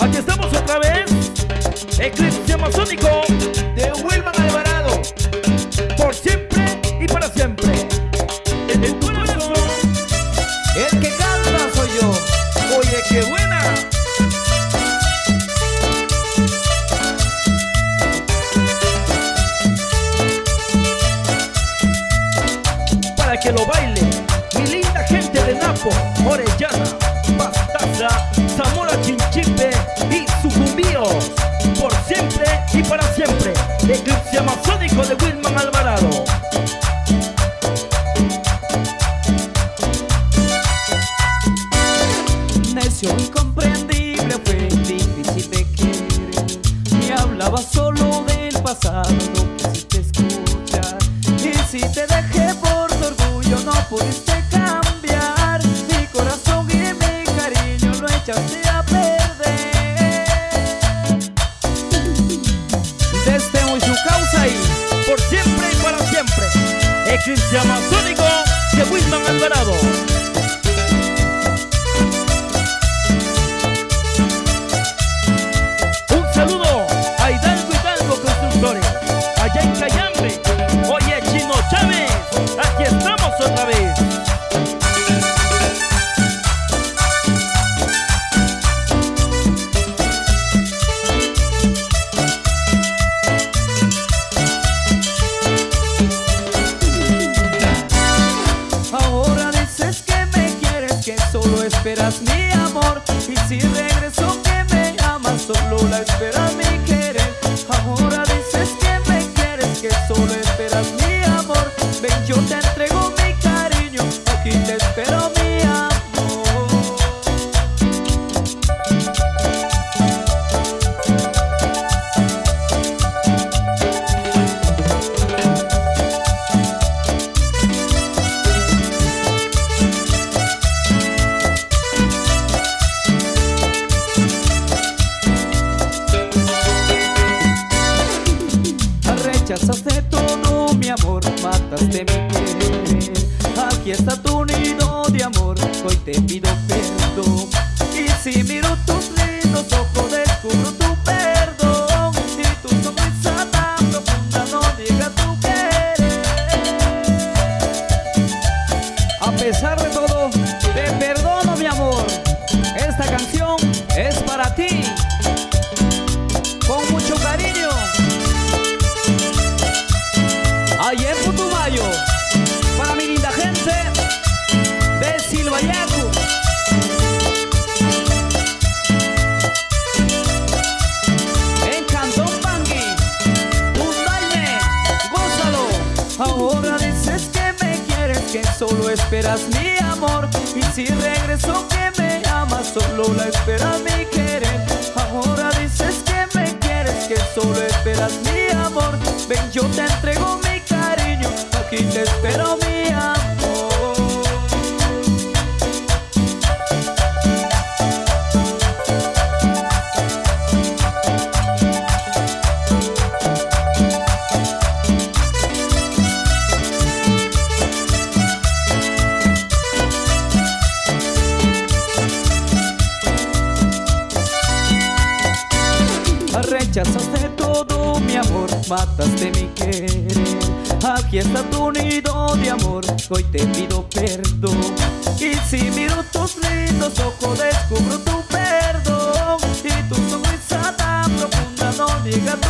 Aquí estamos otra vez. Eclipse Amazónico de Wilman Alvarado. Por siempre y para siempre. El corazón. El que canta soy yo. Oye, qué buena. Para que lo baile, Napo, Orellana, Pastaza, Zamora Chinchipe y Sucumbíos. Por siempre y para siempre, Eclipse Amazónico de Wilman Alvarado. Necio incomprendible fue difícil de querer Me hablaba solo del pasado, no quisiste escuchar Y si te dejé por tu orgullo no pudiste Eclipse Amazónico de Wilman Alvarado. Un saludo a Hidalgo Hidalgo Constructores, allá en Cayambe. Oye, Chino Chávez, aquí estamos otra vez. Esperas mi amor Y si regreso Rechazaste todo mi amor, mataste mi querer Aquí está tu nido de amor, hoy te pido perdón. Y si miro tus lindos ojos que solo esperas mi amor. Y si regreso que me amas, solo la esperas Rechazaste todo mi amor, mataste mi querer. Aquí está tu nido de amor, hoy te pido perdón. Y si miro tus lindos ojos descubro tu perdón. Y tu sonrisa tan profunda no diga tu